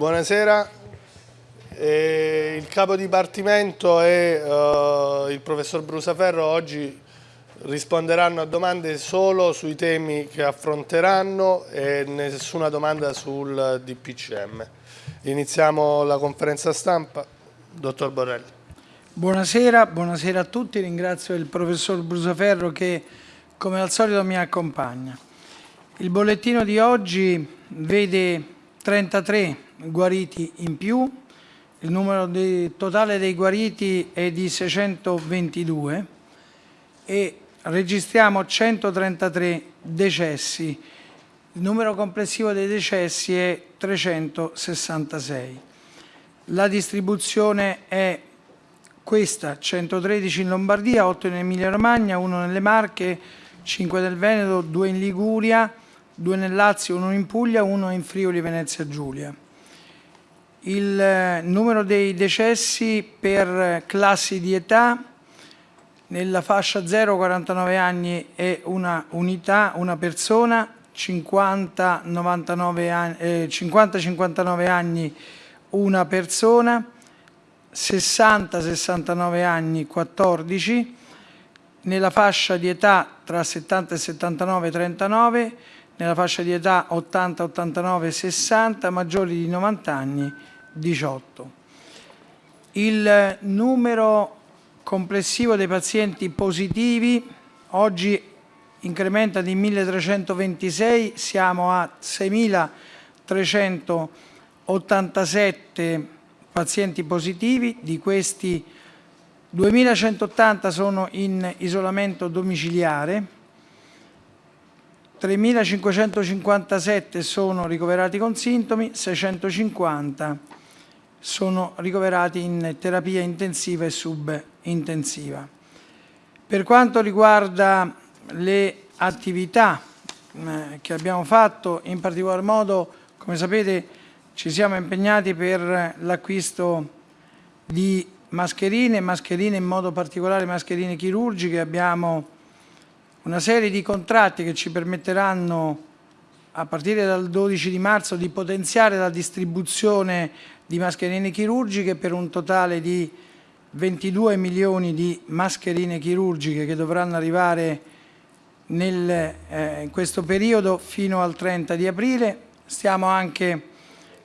Buonasera, eh, il capo dipartimento e eh, il professor Brusaferro oggi risponderanno a domande solo sui temi che affronteranno e nessuna domanda sul DPCM. Iniziamo la conferenza stampa. Dottor Borrelli. Buonasera, buonasera a tutti, ringrazio il professor Brusaferro che come al solito mi accompagna. Il bollettino di oggi vede 33 guariti in più, il numero di, totale dei guariti è di 622 e registriamo 133 decessi. Il numero complessivo dei decessi è 366. La distribuzione è questa, 113 in Lombardia, 8 in Emilia Romagna, 1 nelle Marche, 5 nel Veneto, 2 in Liguria, 2 nel Lazio, 1 in Puglia, 1 in Friuli Venezia Giulia. Il eh, numero dei decessi per classi di età nella fascia 0-49 anni è una unità, una persona, 50-59 anni, eh, 50 anni una persona, 60-69 anni 14, nella fascia di età tra 70 e 79 39, nella fascia di età 80, 89, 60, maggiori di 90 anni 18. Il numero complessivo dei pazienti positivi oggi incrementa di 1326, siamo a 6387 pazienti positivi, di questi 2180 sono in isolamento domiciliare, 3.557 sono ricoverati con sintomi, 650 sono ricoverati in terapia intensiva e subintensiva. Per quanto riguarda le attività eh, che abbiamo fatto, in particolar modo, come sapete, ci siamo impegnati per l'acquisto di mascherine, mascherine in modo particolare mascherine chirurgiche, abbiamo una serie di contratti che ci permetteranno a partire dal 12 di marzo di potenziare la distribuzione di mascherine chirurgiche per un totale di 22 milioni di mascherine chirurgiche che dovranno arrivare nel, eh, in questo periodo fino al 30 di aprile. Stiamo anche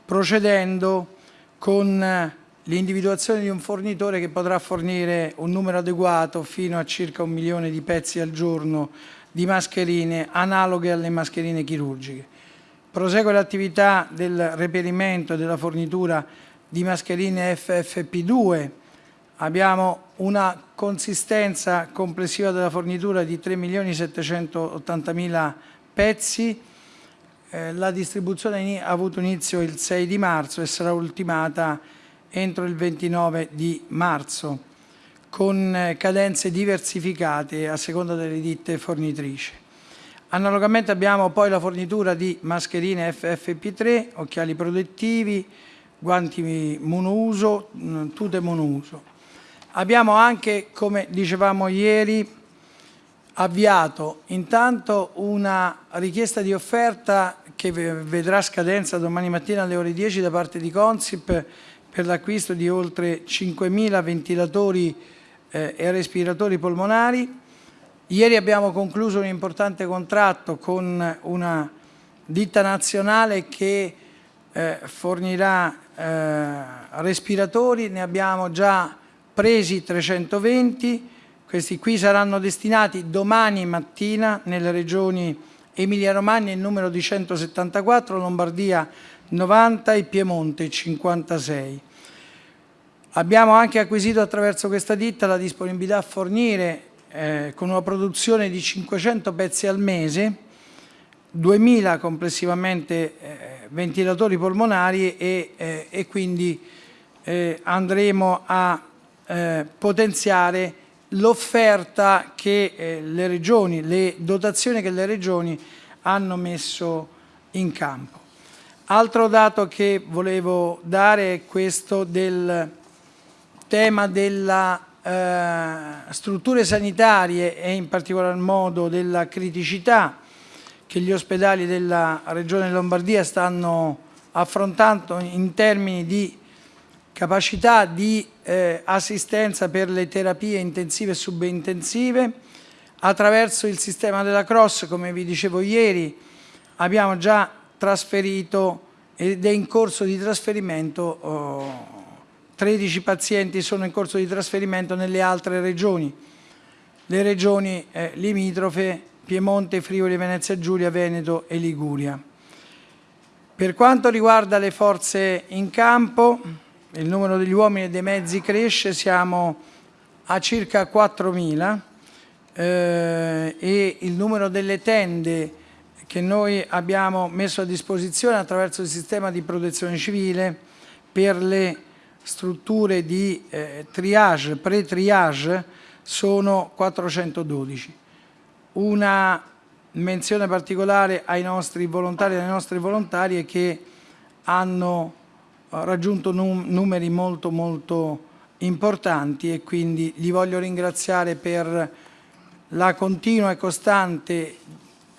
procedendo con l'individuazione di un fornitore che potrà fornire un numero adeguato fino a circa un milione di pezzi al giorno di mascherine analoghe alle mascherine chirurgiche. Prosegue l'attività del reperimento e della fornitura di mascherine FFP2. Abbiamo una consistenza complessiva della fornitura di 3.780.000 pezzi. Eh, la distribuzione ha avuto inizio il 6 di marzo e sarà ultimata entro il 29 di marzo, con eh, cadenze diversificate a seconda delle ditte fornitrici. Analogamente abbiamo poi la fornitura di mascherine FFP3, occhiali protettivi, guanti monouso, mm, tute monouso. Abbiamo anche, come dicevamo ieri, avviato intanto una richiesta di offerta che vedrà scadenza domani mattina alle ore 10 da parte di Consip per l'acquisto di oltre 5.000 ventilatori eh, e respiratori polmonari. Ieri abbiamo concluso un importante contratto con una ditta nazionale che eh, fornirà eh, respiratori, ne abbiamo già presi 320, questi qui saranno destinati domani mattina nelle regioni Emilia Romagna il numero di 174, Lombardia 90 e Piemonte 56. Abbiamo anche acquisito attraverso questa ditta la disponibilità a fornire eh, con una produzione di 500 pezzi al mese 2000 complessivamente eh, ventilatori polmonari e, eh, e quindi eh, andremo a eh, potenziare l'offerta che eh, le regioni, le dotazioni che le regioni hanno messo in campo. Altro dato che volevo dare è questo del tema delle eh, strutture sanitarie e in particolar modo della criticità che gli ospedali della Regione Lombardia stanno affrontando in termini di capacità di eh, assistenza per le terapie intensive e subintensive. Attraverso il sistema della Cross, come vi dicevo ieri, abbiamo già trasferito ed è in corso di trasferimento, oh, 13 pazienti sono in corso di trasferimento nelle altre regioni, le regioni eh, limitrofe Piemonte, Friuli, Venezia Giulia, Veneto e Liguria. Per quanto riguarda le forze in campo, il numero degli uomini e dei mezzi cresce, siamo a circa 4.000 eh, e il numero delle tende che noi abbiamo messo a disposizione attraverso il sistema di protezione civile per le strutture di eh, triage, pre-triage sono 412. Una menzione particolare ai nostri volontari e alle nostre volontarie che hanno eh, raggiunto num numeri molto molto importanti e quindi li voglio ringraziare per la continua e costante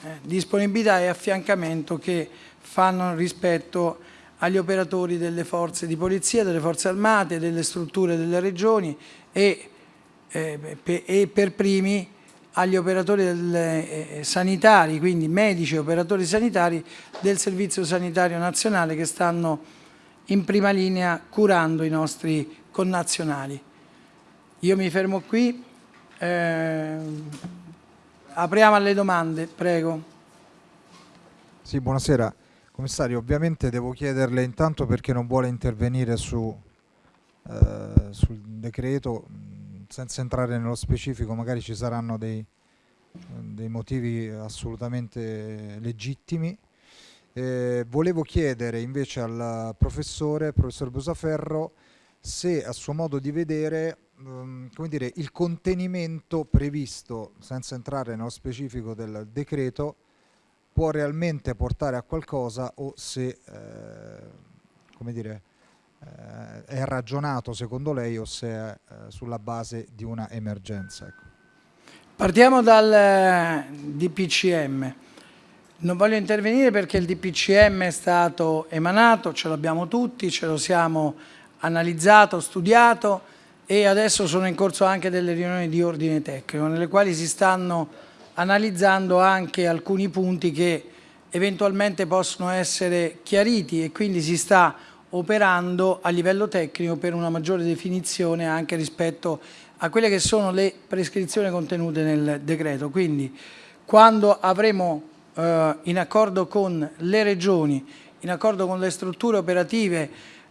eh, disponibilità e affiancamento che fanno rispetto agli operatori delle forze di polizia, delle forze armate, delle strutture delle regioni e, eh, e per primi agli operatori del, eh, sanitari, quindi medici e operatori sanitari del Servizio Sanitario Nazionale che stanno in prima linea curando i nostri connazionali. Io mi fermo qui, eh, apriamo alle domande, prego. Sì, buonasera. Commissario, ovviamente devo chiederle intanto perché non vuole intervenire su, eh, sul decreto senza entrare nello specifico, magari ci saranno dei, dei motivi assolutamente legittimi. Eh, volevo chiedere invece al professore, professor Busaferro, se a suo modo di vedere um, come dire, il contenimento previsto, senza entrare nello specifico del decreto, può realmente portare a qualcosa o se eh, come dire, eh, è ragionato secondo lei o se è eh, sulla base di una emergenza. Ecco. Partiamo dal eh, DPCM. Non voglio intervenire perché il DPCM è stato emanato, ce l'abbiamo tutti, ce lo siamo analizzato, studiato e adesso sono in corso anche delle riunioni di ordine tecnico nelle quali si stanno analizzando anche alcuni punti che eventualmente possono essere chiariti e quindi si sta operando a livello tecnico per una maggiore definizione anche rispetto a quelle che sono le prescrizioni contenute nel decreto. Quindi quando avremo eh, in accordo con le regioni, in accordo con le strutture operative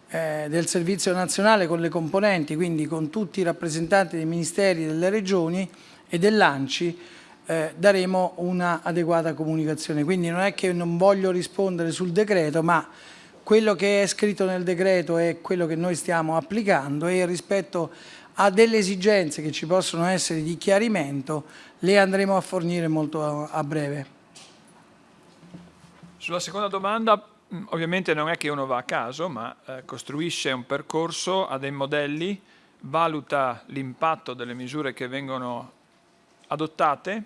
eh, del Servizio Nazionale, con le componenti, quindi con tutti i rappresentanti dei ministeri, delle regioni e dell'ANCI, eh, daremo una adeguata comunicazione. Quindi non è che non voglio rispondere sul decreto, ma quello che è scritto nel decreto è quello che noi stiamo applicando e rispetto a delle esigenze che ci possono essere di chiarimento le andremo a fornire molto a, breve. Sulla seconda domanda ovviamente non è che uno va a caso ma eh, costruisce un percorso, ha dei modelli, valuta l'impatto delle misure che vengono adottate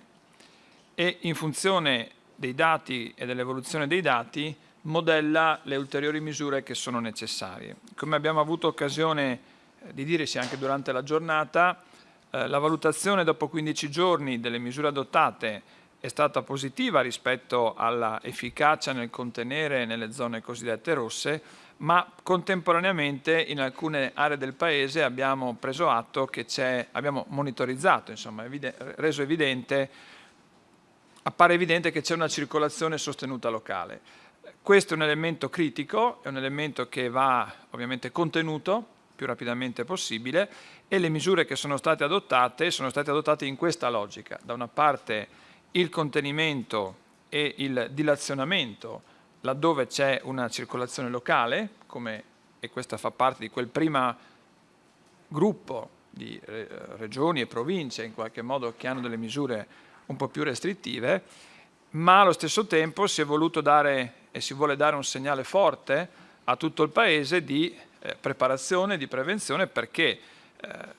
e in funzione dei dati e dell'evoluzione dei dati modella le ulteriori misure che sono necessarie. Come abbiamo avuto occasione eh, di dire sia anche durante la giornata, eh, la valutazione dopo 15 giorni delle misure adottate è stata positiva rispetto alla efficacia nel contenere nelle zone cosiddette rosse, ma contemporaneamente in alcune aree del Paese abbiamo preso atto che c'è, abbiamo monitorizzato, insomma, evide reso evidente, appare evidente che c'è una circolazione sostenuta locale. Questo è un elemento critico, è un elemento che va ovviamente contenuto più rapidamente possibile e le misure che sono state adottate sono state adottate in questa logica. Da una parte il contenimento e il dilazionamento laddove c'è una circolazione locale, come, e questa fa parte di quel primo gruppo di eh, regioni e province in qualche modo che hanno delle misure un po' più restrittive, ma allo stesso tempo si è voluto dare e si vuole dare un segnale forte a tutto il Paese di eh, preparazione, di prevenzione perché eh,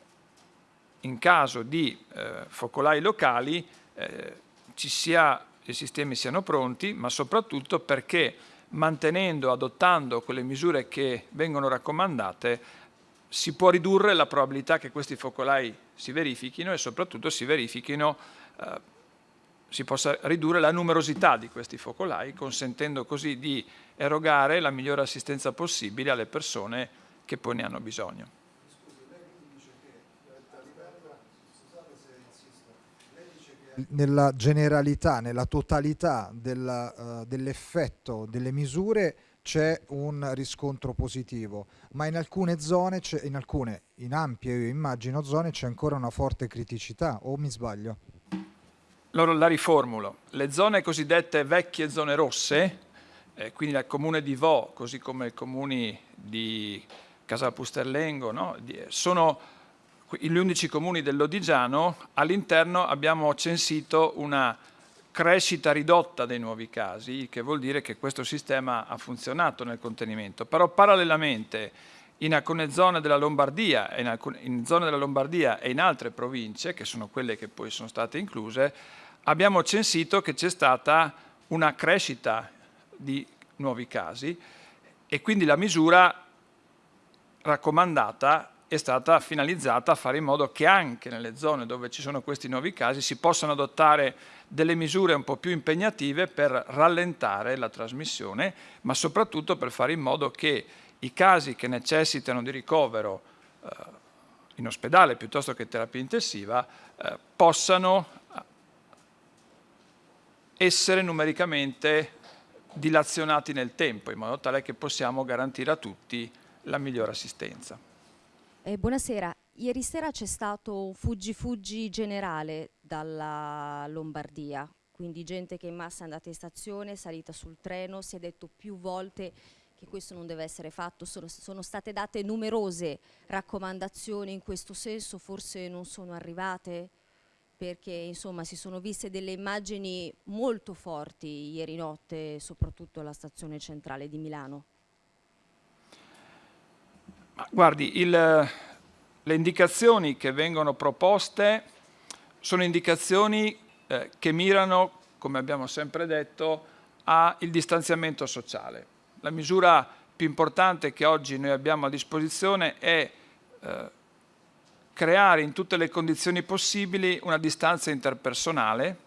in caso di eh, focolai locali eh, ci sia, i sistemi siano pronti, ma soprattutto perché mantenendo, adottando quelle misure che vengono raccomandate, si può ridurre la probabilità che questi focolai si verifichino e soprattutto si verifichino, eh, si possa ridurre la numerosità di questi focolai, consentendo così di erogare la migliore assistenza possibile alle persone che poi ne hanno bisogno. Nella generalità, nella totalità uh, dell'effetto delle misure c'è un riscontro positivo, ma in alcune zone, in alcune, in ampie io immagino zone, c'è ancora una forte criticità, o mi sbaglio? Allora la riformulo. Le zone cosiddette vecchie zone rosse, eh, quindi il comune di Vo, così come i comuni di Casapusterlengo, no? sono gli 11 comuni dell'Odigiano, all'interno abbiamo censito una crescita ridotta dei nuovi casi, che vuol dire che questo sistema ha funzionato nel contenimento. Però parallelamente in alcune zone della Lombardia, in, alcune, in zone della Lombardia e in altre province, che sono quelle che poi sono state incluse, abbiamo censito che c'è stata una crescita di nuovi casi e quindi la misura raccomandata è stata finalizzata a fare in modo che anche nelle zone dove ci sono questi nuovi casi si possano adottare delle misure un po' più impegnative per rallentare la trasmissione, ma soprattutto per fare in modo che i casi che necessitano di ricovero eh, in ospedale piuttosto che terapia intensiva eh, possano essere numericamente dilazionati nel tempo in modo tale che possiamo garantire a tutti la migliore assistenza. Eh, buonasera, ieri sera c'è stato un fuggi-fuggi generale dalla Lombardia, quindi gente che in massa è andata in stazione, è salita sul treno, si è detto più volte che questo non deve essere fatto, sono, sono state date numerose raccomandazioni in questo senso, forse non sono arrivate? Perché insomma si sono viste delle immagini molto forti ieri notte, soprattutto alla stazione centrale di Milano. Guardi, il, le indicazioni che vengono proposte sono indicazioni eh, che mirano, come abbiamo sempre detto, al distanziamento sociale. La misura più importante che oggi noi abbiamo a disposizione è eh, creare in tutte le condizioni possibili una distanza interpersonale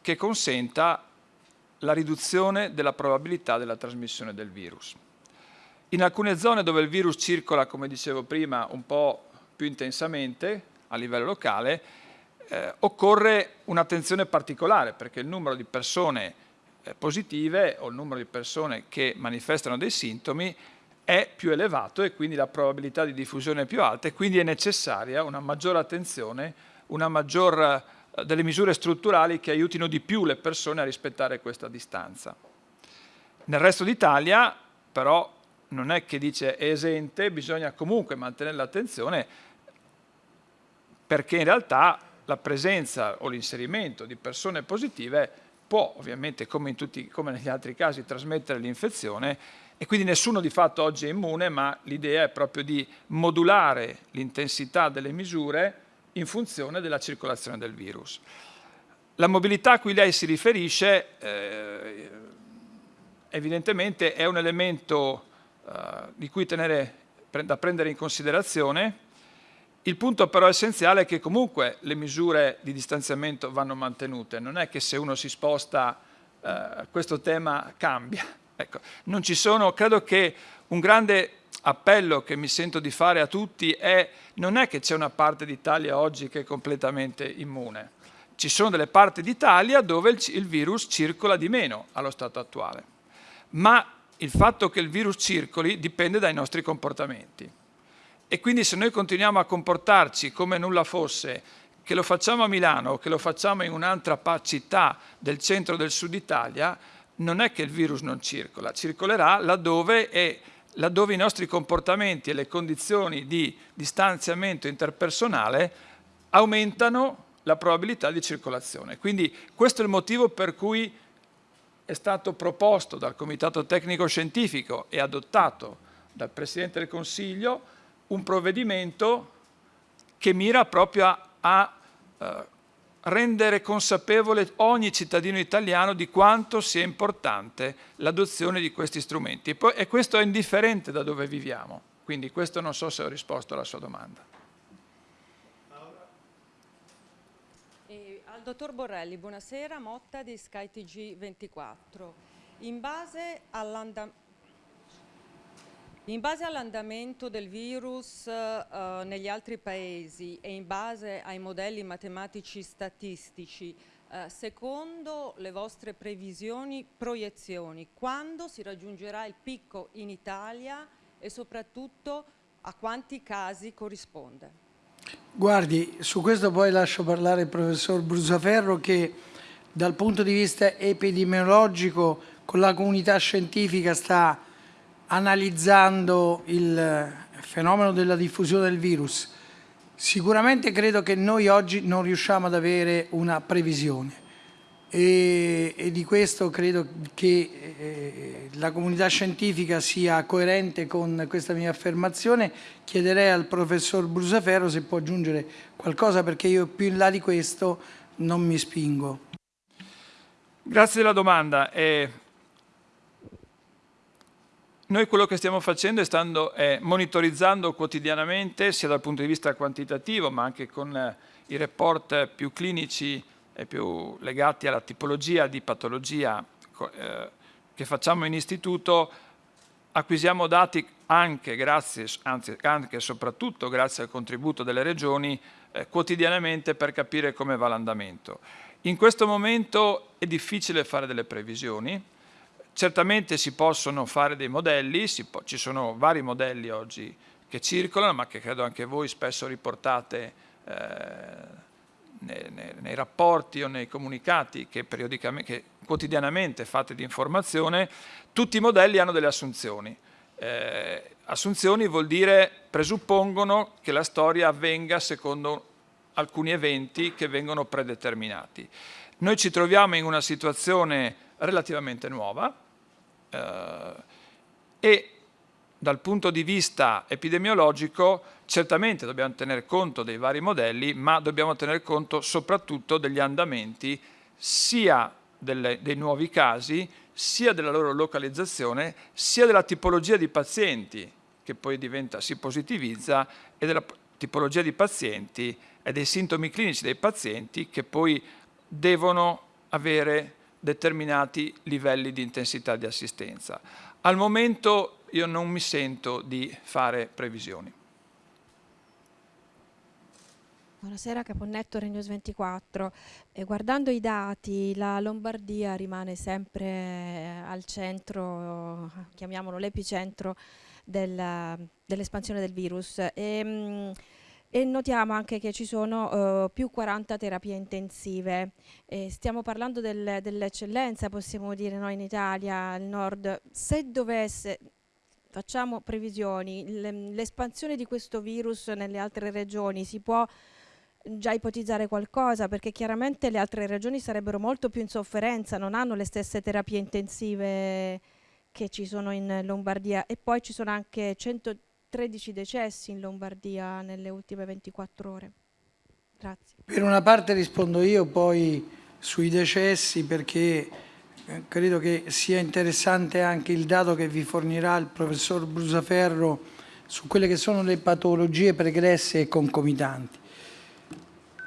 che consenta la riduzione della probabilità della trasmissione del virus. In alcune zone dove il virus circola, come dicevo prima, un po' più intensamente a livello locale, eh, occorre un'attenzione particolare perché il numero di persone eh, positive o il numero di persone che manifestano dei sintomi è più elevato e quindi la probabilità di diffusione è più alta e quindi è necessaria una maggiore attenzione, una maggior, eh, delle misure strutturali che aiutino di più le persone a rispettare questa distanza. Nel resto d'Italia però non è che dice è esente, bisogna comunque mantenere l'attenzione perché in realtà la presenza o l'inserimento di persone positive può ovviamente come, tutti, come negli altri casi trasmettere l'infezione e quindi nessuno di fatto oggi è immune ma l'idea è proprio di modulare l'intensità delle misure in funzione della circolazione del virus. La mobilità a cui lei si riferisce eh, evidentemente è un elemento di cui tenere, da prendere in considerazione. Il punto però essenziale è che comunque le misure di distanziamento vanno mantenute, non è che se uno si sposta eh, questo tema cambia. Ecco, non ci sono, credo che un grande appello che mi sento di fare a tutti è non è che c'è una parte d'Italia oggi che è completamente immune, ci sono delle parti d'Italia dove il, il virus circola di meno allo stato attuale, ma il fatto che il virus circoli dipende dai nostri comportamenti. E quindi se noi continuiamo a comportarci come nulla fosse, che lo facciamo a Milano o che lo facciamo in un'altra città del centro del sud Italia, non è che il virus non circola, circolerà laddove, è, laddove i nostri comportamenti e le condizioni di distanziamento interpersonale aumentano la probabilità di circolazione. Quindi questo è il motivo per cui è stato proposto dal Comitato Tecnico Scientifico e adottato dal Presidente del Consiglio un provvedimento che mira proprio a, a eh, rendere consapevole ogni cittadino italiano di quanto sia importante l'adozione di questi strumenti. E, e questo è indifferente da dove viviamo, quindi questo non so se ho risposto alla sua domanda. E dottor Borrelli, buonasera, Motta di SkyTG 24. In base all'andamento in del virus uh, negli altri paesi e in base ai modelli matematici statistici, uh, secondo le vostre previsioni, proiezioni, quando si raggiungerà il picco in Italia e soprattutto a quanti casi corrisponde? Guardi, su questo poi lascio parlare il professor Brusaferro che dal punto di vista epidemiologico con la comunità scientifica sta analizzando il fenomeno della diffusione del virus, sicuramente credo che noi oggi non riusciamo ad avere una previsione e, e di questo credo che eh, la comunità scientifica sia coerente con questa mia affermazione. Chiederei al professor Brusaferro se può aggiungere qualcosa perché io più in là di questo non mi spingo. Grazie della domanda. Eh, noi quello che stiamo facendo è, stando, è monitorizzando quotidianamente, sia dal punto di vista quantitativo, ma anche con eh, i report più clinici e più legati alla tipologia di patologia eh, che facciamo in istituto, acquisiamo dati anche grazie, anzi anche e soprattutto grazie al contributo delle regioni, eh, quotidianamente per capire come va l'andamento. In questo momento è difficile fare delle previsioni, Certamente si possono fare dei modelli, ci sono vari modelli oggi che circolano, ma che credo anche voi spesso riportate eh, nei, nei, rapporti o nei comunicati che, che quotidianamente fate di informazione, tutti i modelli hanno delle assunzioni. Eh, assunzioni vuol dire presuppongono che la storia avvenga secondo alcuni eventi che vengono predeterminati. Noi ci troviamo in una situazione relativamente nuova, eh, e dal punto di vista epidemiologico certamente dobbiamo tener conto dei vari modelli, ma dobbiamo tener conto soprattutto degli andamenti sia delle, dei nuovi casi, sia della loro localizzazione, sia della tipologia di pazienti che poi diventa, si positivizza e della tipologia di pazienti e dei sintomi clinici dei pazienti che poi devono avere determinati livelli di intensità di assistenza. Al momento io non mi sento di fare previsioni. Buonasera Caponnetto Regnos 24. Eh, guardando i dati la Lombardia rimane sempre eh, al centro, chiamiamolo l'epicentro dell'espansione del virus. E, ehm, mh, e notiamo anche che ci sono uh, più 40 terapie intensive. E stiamo parlando del, dell'eccellenza, possiamo dire noi in Italia, al nord. Se dovesse, facciamo previsioni, l'espansione di questo virus nelle altre regioni si può già ipotizzare qualcosa perché chiaramente le altre regioni sarebbero molto più in sofferenza, non hanno le stesse terapie intensive che ci sono in Lombardia e poi ci sono anche 100 13 decessi in Lombardia nelle ultime 24 ore. Grazie. Per una parte rispondo io poi sui decessi perché eh, credo che sia interessante anche il dato che vi fornirà il professor Brusaferro su quelle che sono le patologie pregresse e concomitanti.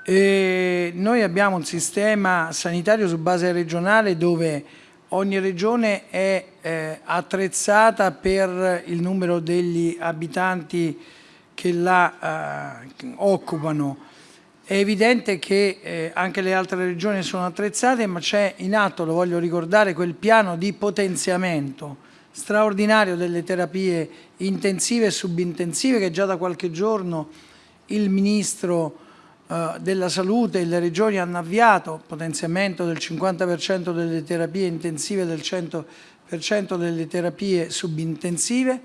E noi abbiamo un sistema sanitario su base regionale dove ogni regione è eh, attrezzata per il numero degli abitanti che la eh, occupano. È evidente che eh, anche le altre regioni sono attrezzate, ma c'è in atto, lo voglio ricordare, quel piano di potenziamento straordinario delle terapie intensive e subintensive che già da qualche giorno il Ministro della salute e le regioni hanno avviato potenziamento del 50% delle terapie intensive e del 100% delle terapie subintensive.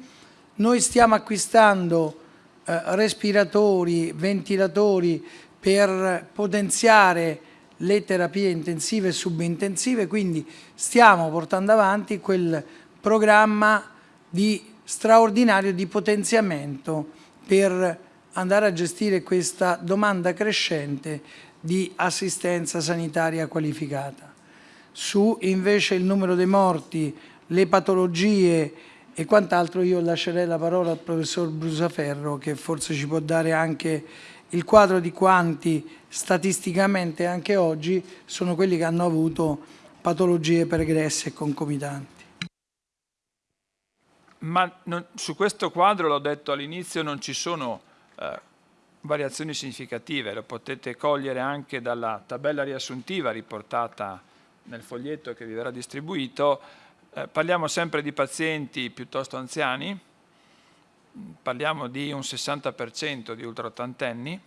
Noi stiamo acquistando eh, respiratori, ventilatori per potenziare le terapie intensive e subintensive, quindi stiamo portando avanti quel programma di straordinario di potenziamento per andare a gestire questa domanda crescente di assistenza sanitaria qualificata. Su invece il numero dei morti, le patologie e quant'altro io lascerei la parola al professor Brusaferro che forse ci può dare anche il quadro di quanti statisticamente anche oggi sono quelli che hanno avuto patologie pregresse e concomitanti. Ma non, su questo quadro, l'ho detto all'inizio, non ci sono eh, variazioni significative, lo potete cogliere anche dalla tabella riassuntiva riportata nel foglietto che vi verrà distribuito. Eh, parliamo sempre di pazienti piuttosto anziani, parliamo di un 60% di ultraottantenni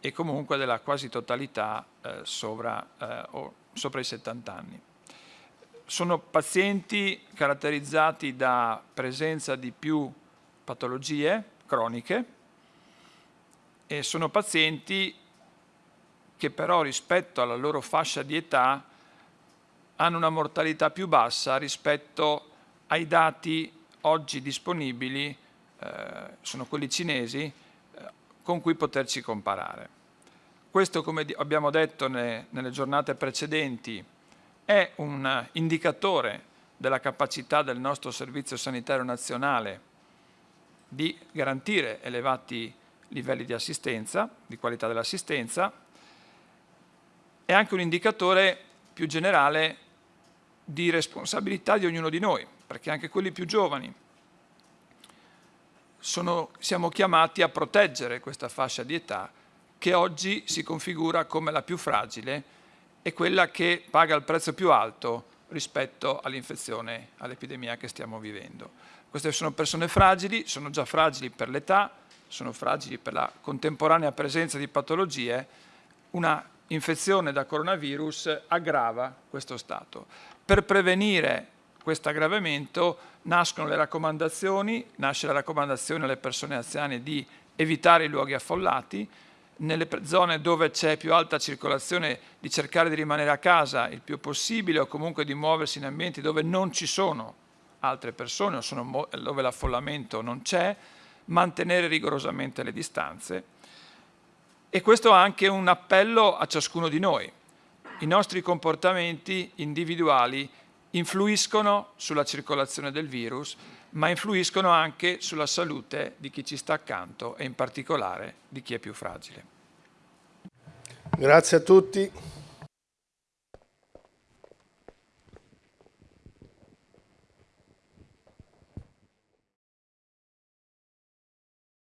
e comunque della quasi totalità eh, sopra, eh, sopra i 70 anni sono pazienti caratterizzati da presenza di più patologie croniche e sono pazienti che però rispetto alla loro fascia di età hanno una mortalità più bassa rispetto ai dati oggi disponibili, eh, sono quelli cinesi, eh, con cui poterci comparare. Questo, come abbiamo detto ne, nelle giornate precedenti, è un indicatore della capacità del nostro Servizio Sanitario Nazionale di garantire elevati livelli di assistenza, di qualità dell'assistenza, è anche un indicatore più generale di responsabilità di ognuno di noi, perché anche quelli più giovani sono, siamo chiamati a proteggere questa fascia di età che oggi si configura come la più fragile è quella che paga il prezzo più alto rispetto all'infezione, all'epidemia che stiamo vivendo. Queste sono persone fragili, sono già fragili per l'età, sono fragili per la contemporanea presenza di patologie, una infezione da coronavirus aggrava questo stato. Per prevenire questo aggravamento nascono le raccomandazioni, nasce la raccomandazione alle persone anziane di evitare i luoghi affollati, nelle zone dove c'è più alta circolazione di cercare di rimanere a casa il più possibile o comunque di muoversi in ambienti dove non ci sono altre persone o dove l'affollamento non c'è, mantenere rigorosamente le distanze. E questo è anche un appello a ciascuno di noi. I nostri comportamenti individuali influiscono sulla circolazione del virus, ma influiscono anche sulla salute di chi ci sta accanto e in particolare di chi è più fragile. Grazie a tutti.